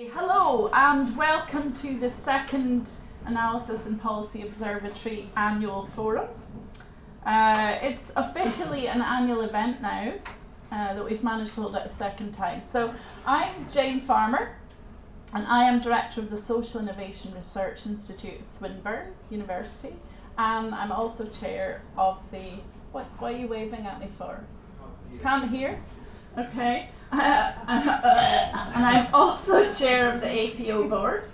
Hello and welcome to the second Analysis and Policy Observatory annual forum. Uh, it's officially an annual event now uh, that we've managed to hold it a second time. So I'm Jane Farmer and I am Director of the Social Innovation Research Institute at Swinburne University and I'm also Chair of the, what, what are you waving at me for? Can't hear? Okay. Uh, and I'm also chair of the APO board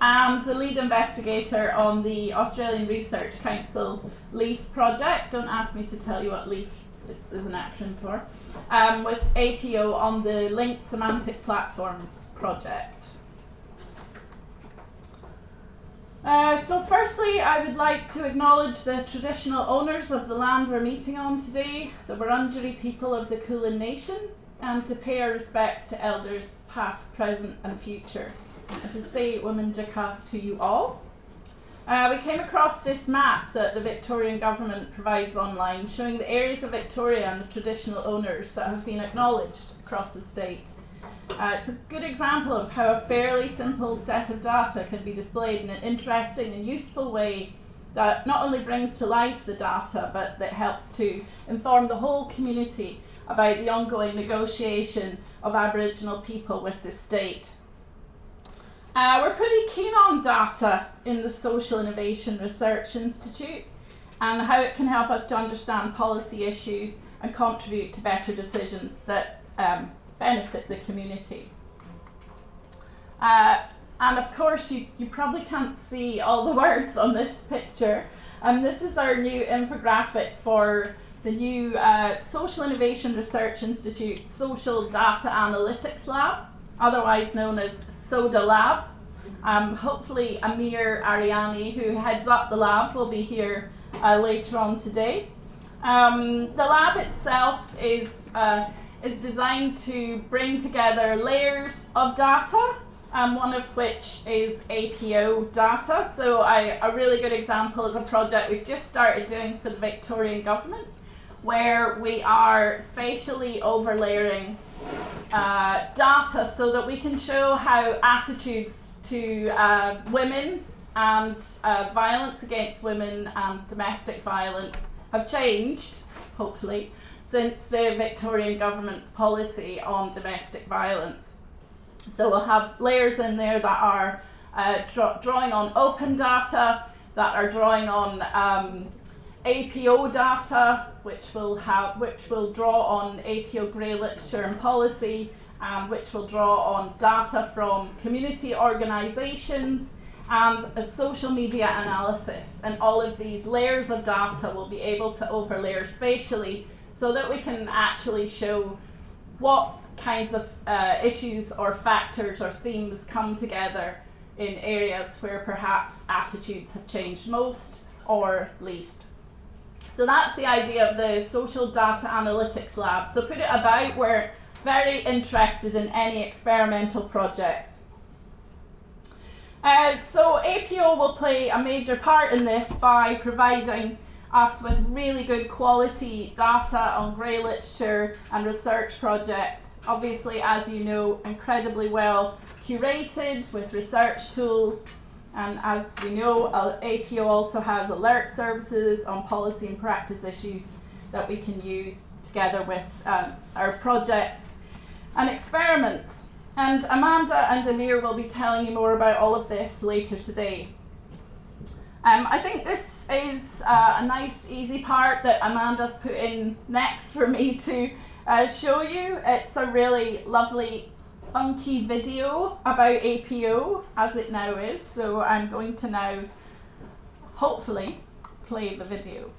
and the lead investigator on the Australian Research Council LEAF project. Don't ask me to tell you what LEAF is an acronym for. Um, with APO on the Linked Semantic Platforms project. Uh, so firstly, I would like to acknowledge the traditional owners of the land we're meeting on today, the Wurundjeri people of the Kulin Nation, and to pay our respects to elders past, present and future, and to say Wominjeka to you all. Uh, we came across this map that the Victorian Government provides online showing the areas of Victoria and the traditional owners that have been acknowledged across the state. Uh, it's a good example of how a fairly simple set of data can be displayed in an interesting and useful way that not only brings to life the data but that helps to inform the whole community about the ongoing negotiation of Aboriginal people with the state. Uh, we're pretty keen on data in the Social Innovation Research Institute and how it can help us to understand policy issues and contribute to better decisions that um, benefit the community. Uh, and of course, you, you probably can't see all the words on this picture. And um, this is our new infographic for the new uh, Social Innovation Research Institute Social Data Analytics Lab, otherwise known as SODA Lab. Um, hopefully Amir Aryani, who heads up the lab, will be here uh, later on today. Um, the lab itself is, uh, is designed to bring together layers of data, um, one of which is APO data. So I, a really good example is a project we've just started doing for the Victorian Government where we are spatially overlaying uh, data so that we can show how attitudes to uh, women and uh, violence against women and domestic violence have changed, hopefully, since the Victorian government's policy on domestic violence. So we'll have layers in there that are uh, draw drawing on open data, that are drawing on um, APO data, which will have, which will draw on APO grey literature and policy, and which will draw on data from community organisations and a social media analysis. And all of these layers of data will be able to overlay spatially so that we can actually show what kinds of uh, issues or factors or themes come together in areas where perhaps attitudes have changed most or least. So that's the idea of the Social Data Analytics Lab. So put it about, we're very interested in any experimental projects. Uh, so APO will play a major part in this by providing us with really good quality data on grey literature and research projects. Obviously, as you know, incredibly well curated with research tools and as we know, APO also has alert services on policy and practice issues that we can use together with um, our projects and experiments. And Amanda and Amir will be telling you more about all of this later today. Um, I think this is uh, a nice, easy part that Amanda's put in next for me to uh, show you. It's a really lovely funky video about APO as it now is. So I'm going to now hopefully play the video.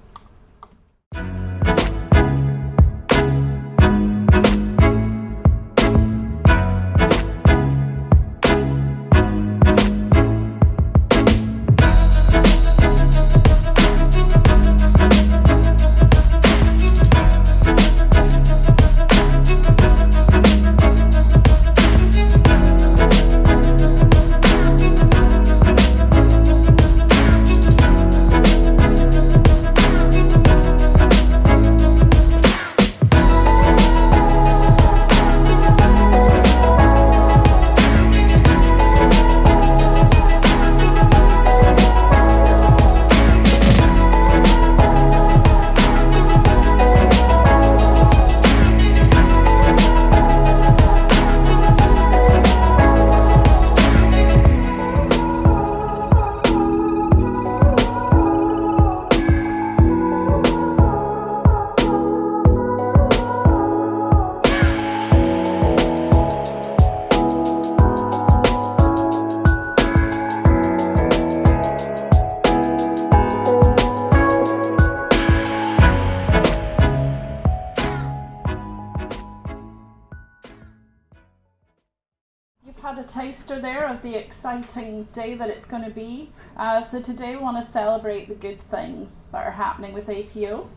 Taster there of the exciting day that it's going to be. Uh, so today we want to celebrate the good things that are happening with APO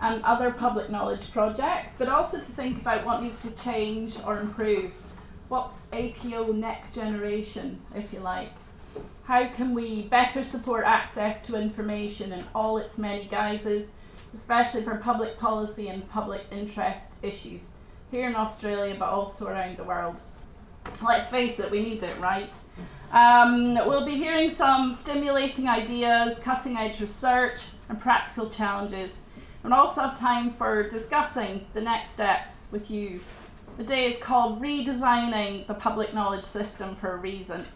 and other public knowledge projects, but also to think about what needs to change or improve. What's APO next generation, if you like? How can we better support access to information in all its many guises, especially for public policy and public interest issues here in Australia, but also around the world? Let's face it, we need it, right? Um, we'll be hearing some stimulating ideas, cutting edge research, and practical challenges and also have time for discussing the next steps with you. The day is called Redesigning the Public Knowledge System for a reason.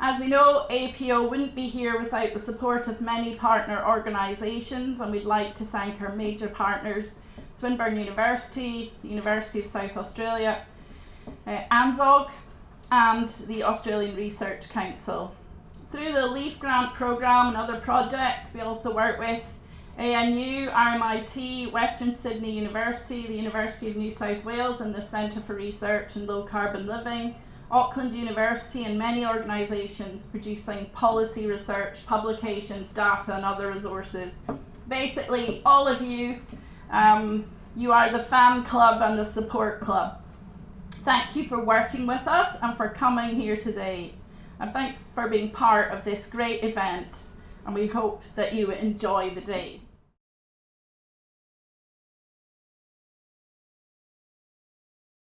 As we know, APO wouldn't be here without the support of many partner organisations, and we'd like to thank our major partners Swinburne University, the University of South Australia, uh, ANZSOG, and the Australian Research Council. Through the LEAF grant programme and other projects, we also work with ANU, RMIT, Western Sydney University, the University of New South Wales and the Centre for Research and Low Carbon Living, Auckland University and many organisations producing policy research, publications, data and other resources. Basically, all of you, um, you are the fan club and the support club. Thank you for working with us and for coming here today. And thanks for being part of this great event and we hope that you enjoy the day.